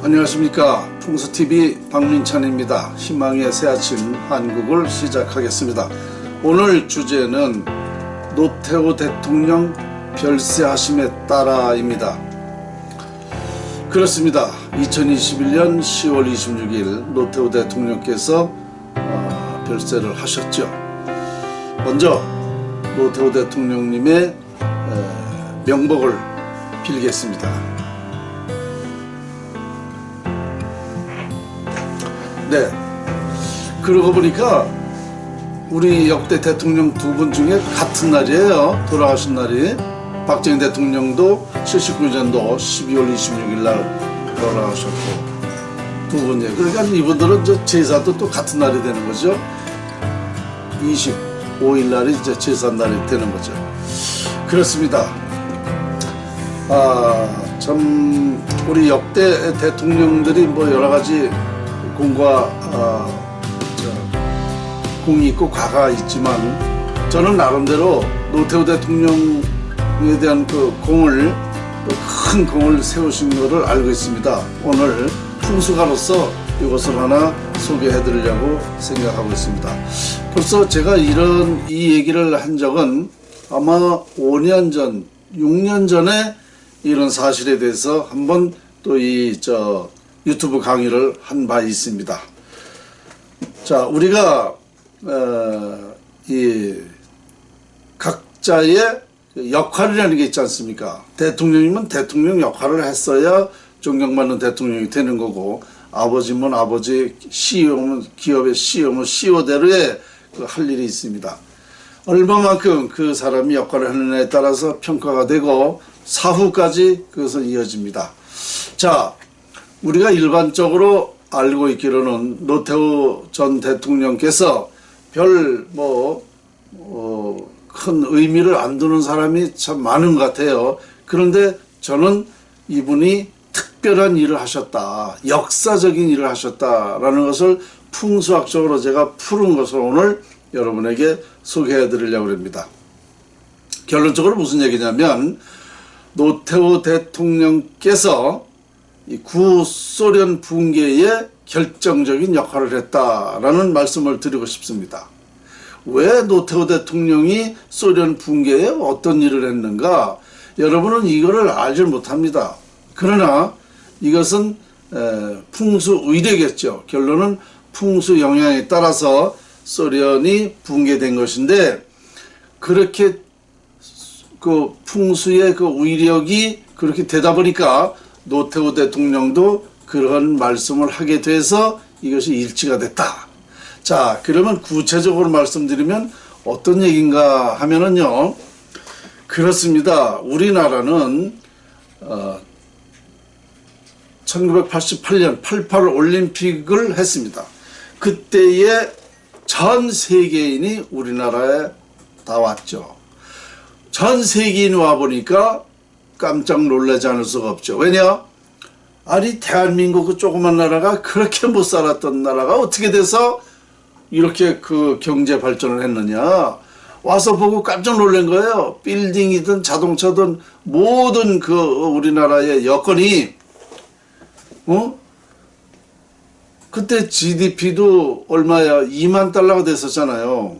안녕하십니까 풍수TV 박민찬입니다. 희망의 새아침 한국을 시작하겠습니다. 오늘 주제는 노태우 대통령 별세하심에 따라입니다. 그렇습니다. 2021년 10월 26일 노태우 대통령께서 어, 별세를 하셨죠. 먼저 노태우 대통령님의 에, 명복을 빌겠습니다. 네. 그러고 보니까 우리 역대 대통령 두 분 중에 같은 날이에요. 돌아가신 날이. 박정희 대통령도 79년도 12월 26일 날 돌아가셨고 두 분이에요. 그러니까 이분들은 저 제사도 또 같은 날이 되는 거죠. 25일 날이 이제 제사 날이 되는 거죠. 그렇습니다. 아, 참 우리 역대 대통령들이 뭐 여러 가지 공과 어, 저, 공이 있고 과가 있지만 저는 나름대로 노태우 대통령에 대한 그 공을 큰 공을 세우신 것을 알고 있습니다. 오늘 풍수가로서 이것을 하나 소개해 드리려고 생각하고 있습니다. 벌써 제가 이런 이 얘기를 한 적은 아마 5년 전, 6년 전에 이런 사실에 대해서 한번 또 이 저 유튜브 강의를 한 바 있습니다. 자, 우리가 어, 이 각자의 역할이라는 게 있지 않습니까? 대통령이면 대통령 역할을 했어야 존경받는 대통령이 되는 거고 아버지면 아버지, CEO면 기업의 CEO면 CEO대로의 그 할 일이 있습니다. 얼마만큼 그 사람이 역할을 하느냐에 따라서 평가가 되고 사후까지 그것은 이어집니다. 자, 우리가 일반적으로 알고 있기로는 노태우 전 대통령께서 별뭐 어, 큰 의미를 안 두는 사람이 참 많은 것 같아요. 그런데 저는 이분이 특별한 일을 하셨다. 역사적인 일을 하셨다라는 것을 풍수학적으로 제가 푸른 것을 오늘 여러분에게 소개해 드리려고 합니다. 결론적으로 무슨 얘기냐면 노태우 대통령께서 구소련 붕괴에 결정적인 역할을 했다라는 말씀을 드리고 싶습니다. 왜 노태우 대통령이 소련 붕괴에 어떤 일을 했는가? 여러분은 이거를 알지 못합니다. 그러나 이것은 풍수 의례겠죠. 결론은 풍수 영향에 따라서 소련이 붕괴된 것인데 그렇게 그 풍수의 그 위력이 그렇게 되다 보니까 노태우 대통령도 그런 말씀을 하게 돼서 이것이 일치가 됐다. 자, 그러면 구체적으로 말씀드리면 어떤 얘기인가 하면은요. 그렇습니다. 우리나라는 어, 1988년 88 올림픽을 했습니다. 그때에 전 세계인이 우리나라에 다 왔죠. 전 세계인 와 보니까 깜짝 놀라지 않을 수가 없죠. 왜냐? 아니 대한민국 그 조그만 나라가 그렇게 못 살았던 나라가 어떻게 돼서 이렇게 그 경제 발전을 했느냐 와서 보고 깜짝 놀란 거예요. 빌딩이든 자동차든 모든 그 우리나라의 여건이 어? 그때 GDP도 얼마야 2만 달러가 됐었잖아요.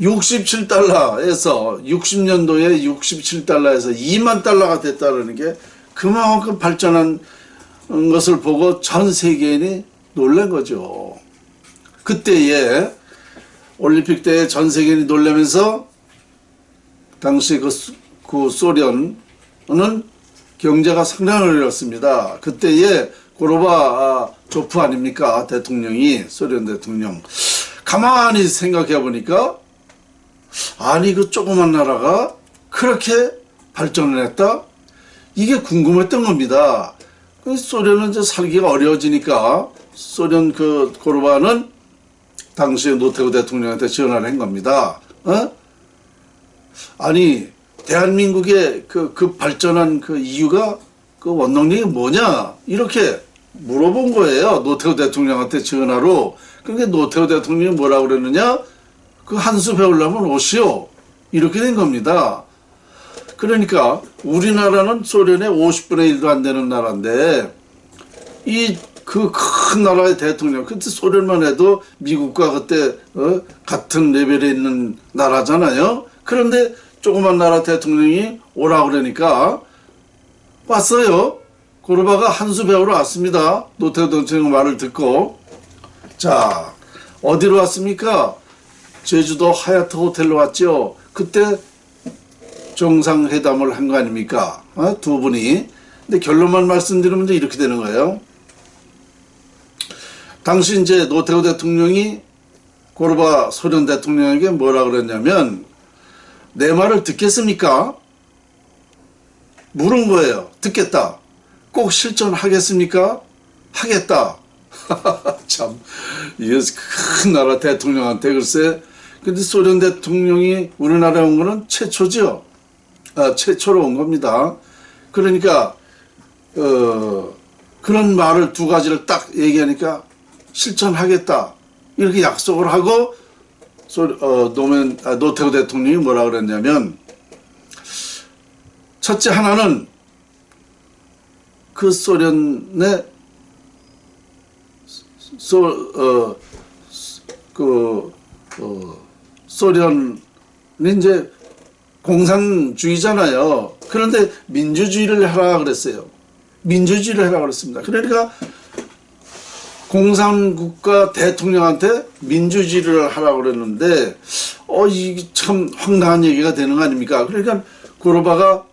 67달러에서 60년도에 67달러에서 2만 달러가 됐다는 게 그만큼 발전한 것을 보고 전 세계인이 놀란 거죠. 그때에 올림픽 때 전 세계인이 놀라면서 당시 그, 그 소련은 경제가 상당히 어렸습니다. 그때에 고로바 조프 아닙니까? 대통령이 소련 대통령. 가만히 생각해 보니까 아니 그 조그만 나라가 그렇게 발전을 했다? 이게 궁금했던 겁니다. 그 소련은 이제 살기가 어려워지니까 소련 그 고르바는 당시에 노태우 대통령한테 전화를 한 겁니다. 어? 아니 대한민국의 그, 그 발전한 그 이유가 그 원동력이 뭐냐 이렇게 물어본 거예요. 노태우 대통령한테 전화로. 그러니까 노태우 대통령이 뭐라고 그랬느냐 그 한수 배우려면 오시오. 이렇게 된 겁니다. 그러니까 우리나라는 소련의 50분의 1도 안 되는 나라인데 이 그 큰 나라의 대통령 그때 소련만 해도 미국과 그때 어? 같은 레벨에 있는 나라잖아요. 그런데 조그만 나라 대통령이 오라 그러니까 왔어요. 고르바가 한수 배우러 왔습니다. 노태우 대통령 말을 듣고 자 어디로 왔습니까? 제주도 하얏트 호텔로 왔죠. 그때 정상회담을 한 거 아닙니까? 어? 두 분이. 근데 결론만 말씀드리면 이렇게 되는 거예요. 당시 이제 노태우 대통령이 고르바 소련 대통령에게 뭐라 그랬냐면 내 말을 듣겠습니까? 물은 거예요. 듣겠다. 꼭 실천하겠습니까? 하겠다. 참, 이게 큰 나라 대통령한테 글쎄, 근데 소련 대통령이 우리나라에 온 거는 최초죠. 아, 최초로 온 겁니다. 그러니까, 어, 그런 말을 두 가지를 딱 얘기하니까 실천하겠다. 이렇게 약속을 하고, 소, 어, 노면, 아, 노태우 대통령이 뭐라 그랬냐면, 첫째 하나는 그 소련의 소, 어, 그, 어, 소련은 이제 공산주의잖아요. 그런데 민주주의를 하라 그랬어요. 민주주의를 하라 그랬습니다. 그러니까 공산국가 대통령한테 민주주의를 하라고 그랬는데, 어, 이게 참 황당한 얘기가 되는 거 아닙니까? 그러니까 고르바가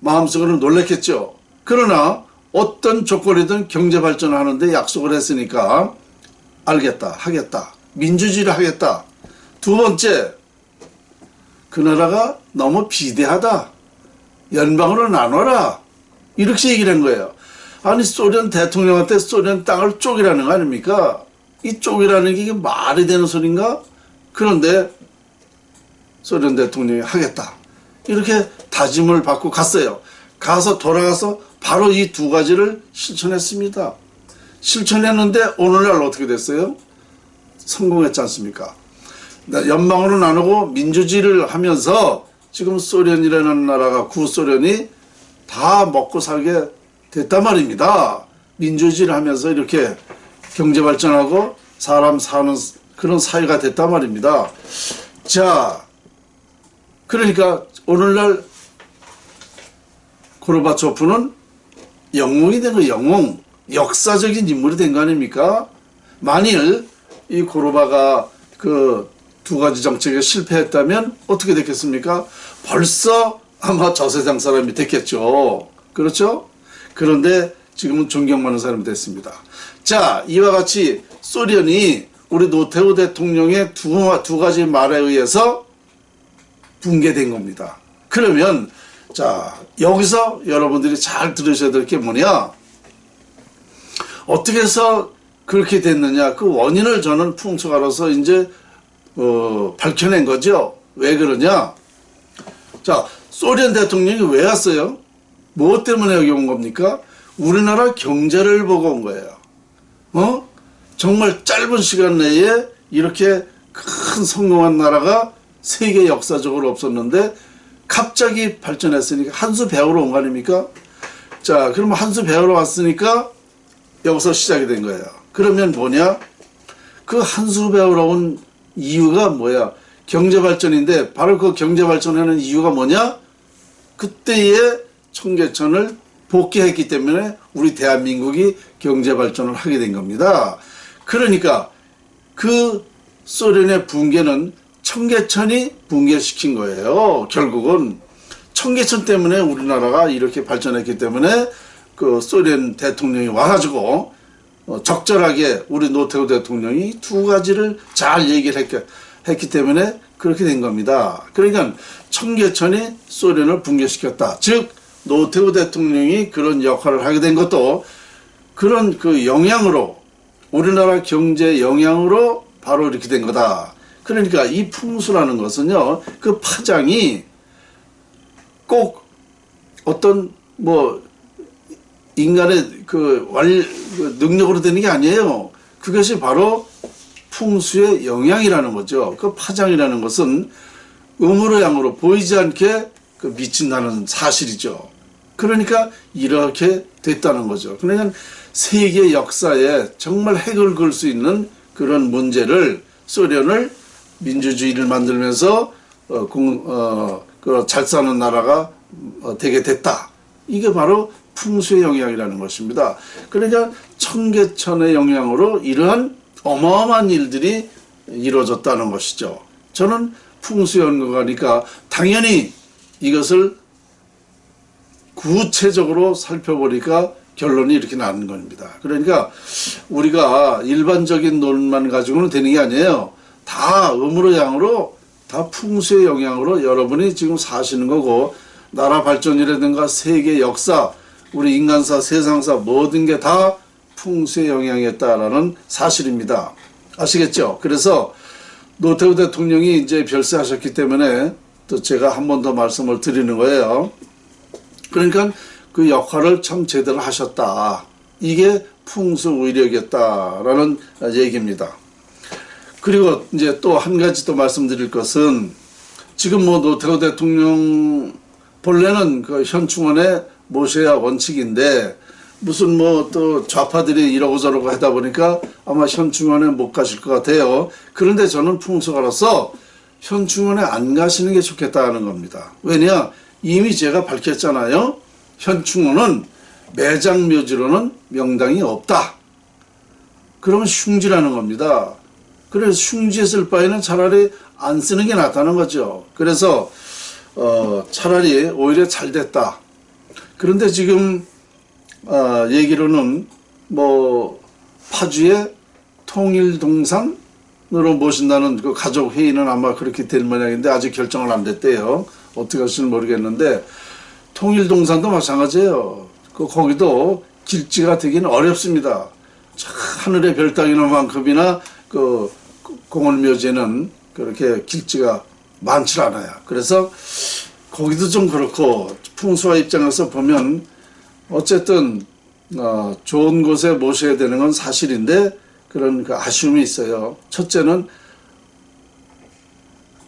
마음속으로 놀랬겠죠. 그러나 어떤 조건이든 경제 발전하는데 약속을 했으니까 알겠다, 하겠다, 민주주의를 하겠다. 두 번째, 그 나라가 너무 비대하다. 연방으로 나눠라. 이렇게 얘기를 한 거예요. 아니 소련 대통령한테 소련 땅을 쪼개라는 거 아닙니까? 이 쪼개라는 게 이게 말이 되는 소린가? 그런데 소련 대통령이 하겠다. 이렇게 다짐을 받고 갔어요. 가서 돌아가서 바로 이 두 가지를 실천했습니다. 실천했는데 오늘날 어떻게 됐어요? 성공했지 않습니까? 연방으로 나누고 민주주의를 하면서 지금 소련이라는 나라가 구소련이 다 먹고 살게 됐단 말입니다. 민주주의를 하면서 이렇게 경제 발전하고 사람 사는 그런 사회가 됐단 말입니다. 자, 그러니까 오늘날 고르바초프는 영웅이 된 거, 영웅. 역사적인 인물이 된 거 아닙니까? 만일 이 고르바가 그 두 가지 정책에 실패했다면 어떻게 됐겠습니까? 벌써 아마 저 세상 사람이 됐겠죠. 그렇죠? 그런데 지금은 존경받는 사람이 됐습니다. 자, 이와 같이 소련이 우리 노태우 대통령의 두, 두 가지 말에 의해서 붕괴된 겁니다. 그러면 자 여기서 여러분들이 잘 들으셔야 될 게 뭐냐 어떻게 해서 그렇게 됐느냐. 그 원인을 저는 풍수가로서 이제 어, 밝혀낸 거죠. 왜 그러냐. 자 소련 대통령이 왜 왔어요? 무엇 때문에 여기 온 겁니까? 우리나라 경제를 보고 온 거예요. 어? 정말 짧은 시간 내에 이렇게 큰 성공한 나라가 세계 역사적으로 없었는데 갑자기 발전했으니까 한 수 배우러 온 거 아닙니까? 자, 그러면 한 수 배우러 왔으니까 여기서 시작이 된 거예요. 그러면 뭐냐? 그 한수 배우러 온 이유가 뭐야? 경제 발전인데 바로 그 경제 발전하는 이유가 뭐냐? 그때의 청계천을 복귀했기 때문에 우리 대한민국이 경제 발전을 하게 된 겁니다. 그러니까 그 소련의 붕괴는 청계천이 붕괴시킨 거예요. 결국은 청계천 때문에 우리나라가 이렇게 발전했기 때문에 그 소련 대통령이 와가지고 어, 적절하게 우리 노태우 대통령이 두 가지를 잘 얘기를 했기, 했기 때문에 그렇게 된 겁니다. 그러니까 청계천이 소련을 붕괴시켰다. 즉 노태우 대통령이 그런 역할을 하게 된 것도 그런 그 영향으로 우리나라 경제 영향으로 바로 이렇게 된 거다. 그러니까 이 풍수라는 것은요, 그 파장이 꼭 어떤 뭐 인간의 그 완, 그 능력으로 되는 게 아니에요. 그것이 바로 풍수의 영향이라는 거죠. 그 파장이라는 것은 음으로 양으로 보이지 않게 그 미친다는 사실이죠. 그러니까 이렇게 됐다는 거죠. 그러니까 세계 역사에 정말 핵을 그을 수 있는 그런 문제를 소련을 민주주의를 만들면서 어, 공, 어, 그 잘 사는 나라가 어, 되게 됐다. 이게 바로 풍수의 영향이라는 것입니다. 그러니까 청계천의 영향으로 이러한 어마어마한 일들이 이루어졌다는 것이죠. 저는 풍수연구가니까 당연히 이것을 구체적으로 살펴보니까 결론이 이렇게 나는 겁니다. 그러니까 우리가 일반적인 논만 가지고는 되는 게 아니에요. 다 음으로 양으로 다 풍수의 영향으로 여러분이 지금 사시는 거고 나라 발전이라든가 세계 역사 우리 인간사 세상사 모든 게 다 풍수의 영향이었다라는 사실입니다. 아시겠죠? 그래서 노태우 대통령이 이제 별세하셨기 때문에 또 제가 한 번 더 말씀을 드리는 거예요. 그러니까 그 역할을 참 제대로 하셨다. 이게 풍수 의력이었다라는 얘기입니다. 그리고 이제 또 한 가지 또 말씀드릴 것은 지금 뭐 노태우 대통령 본래는 그 현충원에 모셔야 원칙인데 무슨 뭐 또 좌파들이 이러고 저러고 하다 보니까 아마 현충원에 못 가실 것 같아요. 그런데 저는 풍수가로서 현충원에 안 가시는 게 좋겠다는 겁니다. 왜냐? 이미 제가 밝혔잖아요. 현충원은 매장 묘지로는 명당이 없다. 그러면 흉지라는 겁니다. 그래서 흉지에 쓸 바에는 차라리 안 쓰는 게 낫다는 거죠. 그래서 어, 차라리 오히려 잘 됐다. 그런데 지금 어, 얘기로는 뭐 파주의 통일동산으로 모신다는 그 가족 회의는 아마 그렇게 될 모양인데 아직 결정을 안 됐대요. 어떻게 할지는 모르겠는데 통일동산도 마찬가지예요. 그 거기도 길지가 되기는 어렵습니다. 하늘의 별 따기는 만큼이나 그 공원묘지는 그렇게 길지가 많지 않아요. 그래서 거기도 좀 그렇고 풍수와 입장에서 보면 어쨌든 어, 좋은 곳에 모셔야 되는 건 사실인데 그런 그 아쉬움이 있어요. 첫째는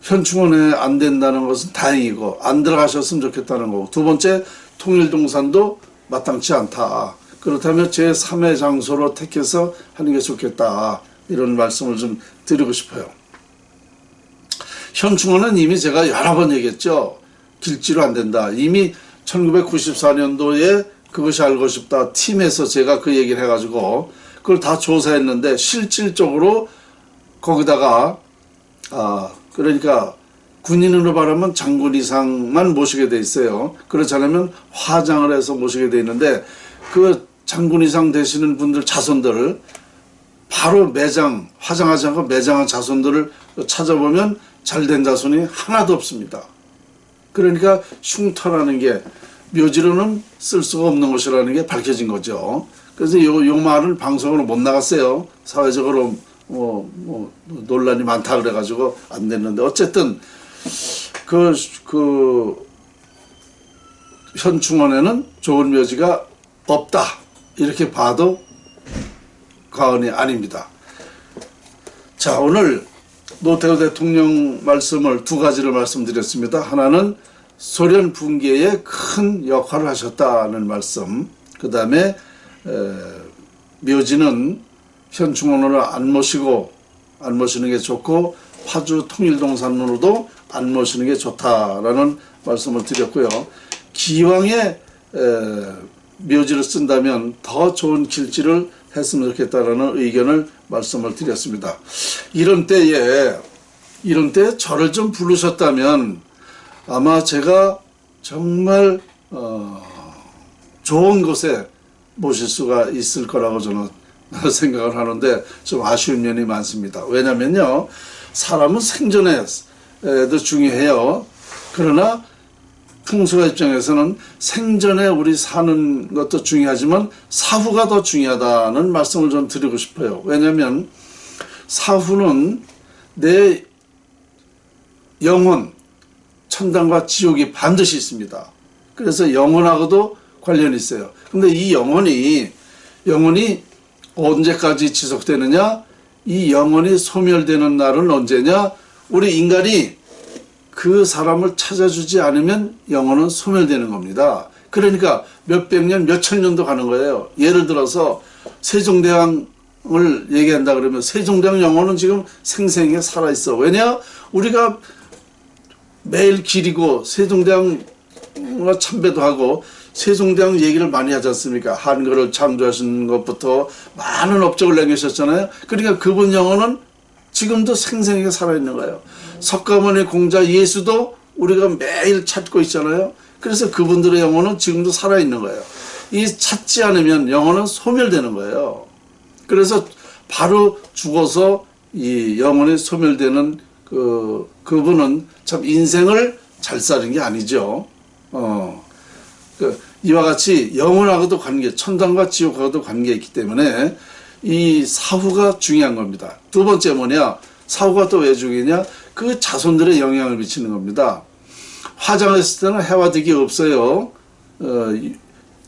현충원에 안 된다는 것은 다행이고 안 들어가셨으면 좋겠다는 거고 두 번째 통일동산도 마땅치 않다. 그렇다면 제3의 장소로 택해서 하는 게 좋겠다. 이런 말씀을 좀 드리고 싶어요. 현충원은 이미 제가 여러 번 얘기했죠. 길지로 안 된다. 이미 1994년도에 그것이 알고 싶다 팀에서 제가 그 얘기를 해가지고 그걸 다 조사했는데 실질적으로 거기다가 아 그러니까 군인으로 말하면 장군 이상만 모시게 돼 있어요. 그렇지 않으면 화장을 해서 모시게 돼 있는데 그 장군 이상 되시는 분들 자손들 바로 매장 화장하지 않고 매장한 자손들을 찾아보면 잘된 자손이 하나도 없습니다. 그러니까 흉터라는 게 묘지로는 쓸 수가 없는 것이라는 게 밝혀진 거죠. 그래서 요, 요 말을 방송으로 못 나갔어요. 사회적으로 뭐, 뭐 논란이 많다 그래가지고 안 됐는데 어쨌든 그, 그 현충원에는 좋은 묘지가 없다 이렇게 봐도 과언이 아닙니다. 자 오늘 노태우 대통령 말씀을 두 가지를 말씀드렸습니다. 하나는 소련 붕괴에 큰 역할을 하셨다는 말씀 그 다음에 묘지는 현충원으로 안 모시고 안 모시는 게 좋고 파주 통일동산으로도 안 모시는 게 좋다라는 말씀을 드렸고요. 기왕에 에, 묘지를 쓴다면 더 좋은 길지를 했으면 좋겠다라는 의견을 말씀을 드렸습니다. 이런 때에 이런 때 저를 좀 부르셨다면 아마 제가 정말 어, 좋은 곳에 모실 수가 있을 거라고 저는 생각을 하는데 좀 아쉬운 면이 많습니다. 왜냐면요 사람은 생존에도 중요해요. 그러나 풍수가 입장에서는 생전에 우리 사는 것도 중요하지만 사후가 더 중요하다는 말씀을 좀 드리고 싶어요. 왜냐하면 사후는 내 영혼, 천당과 지옥이 반드시 있습니다. 그래서 영혼하고도 관련이 있어요. 근데 이 영혼이 영혼이 언제까지 지속되느냐? 이 영혼이 소멸되는 날은 언제냐? 우리 인간이 그 사람을 찾아주지 않으면 영혼은 소멸되는 겁니다. 그러니까 몇백 년, 몇천 년도 가는 거예요. 예를 들어서 세종대왕을 얘기한다 그러면 세종대왕 영혼은 지금 생생하게 살아있어. 왜냐? 우리가 매일 기리고 세종대왕과 참배도 하고 세종대왕 얘기를 많이 하지 않습니까? 한글을 창조하신 것부터 많은 업적을 남기셨잖아요. 그러니까 그분 영혼은 지금도 생생하게 살아있는 거예요. 석가모니 공자 예수도 우리가 매일 찾고 있잖아요. 그래서 그분들의 영혼은 지금도 살아있는 거예요. 이 찾지 않으면 영혼은 소멸되는 거예요. 그래서 바로 죽어서 이 영혼이 소멸되는 그, 그분은 참 인생을 잘 사는 게 아니죠. 어. 그 이와 같이 영혼하고도 관계, 천당과 지옥하고도 관계 있기 때문에 이 사후가 중요한 겁니다. 두 번째 뭐냐? 사후가 또 왜 중요하냐? 그 자손들의 영향을 미치는 겁니다. 화장했을 때는 해와 득이 없어요. 어,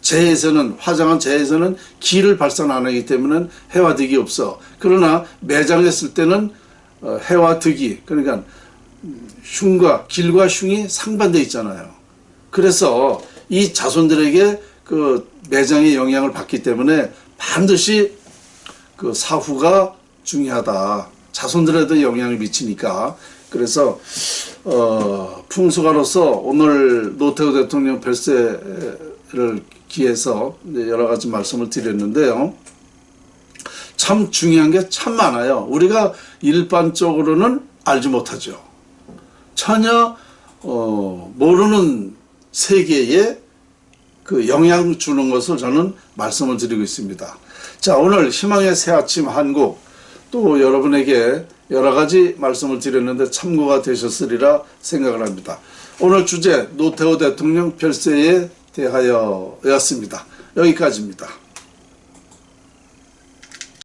재에서는 화장한 재에서는 기를 발산 안 하기 때문에 해와 득이 없어. 그러나 매장했을 때는 어, 해와 득이 그러니까 흉과 길과 흉이 상반돼 있잖아요. 그래서 이 자손들에게 그 매장의 영향을 받기 때문에 반드시 그 사후가 중요하다. 자손들에도 영향을 미치니까. 그래서 어, 풍수가로서 오늘 노태우 대통령 별세를 기해서 여러 가지 말씀을 드렸는데요. 참 중요한 게 참 많아요. 우리가 일반적으로는 알지 못하죠. 전혀 어, 모르는 세계에 그 영향 주는 것을 저는 말씀을 드리고 있습니다. 자 오늘 희망의 새 아침 한국 또 여러분에게 여러 가지 말씀을 드렸는데 참고가 되셨으리라 생각을 합니다. 오늘 주제 노태우 대통령 별세에 대하여 였습니다. 여기까지입니다.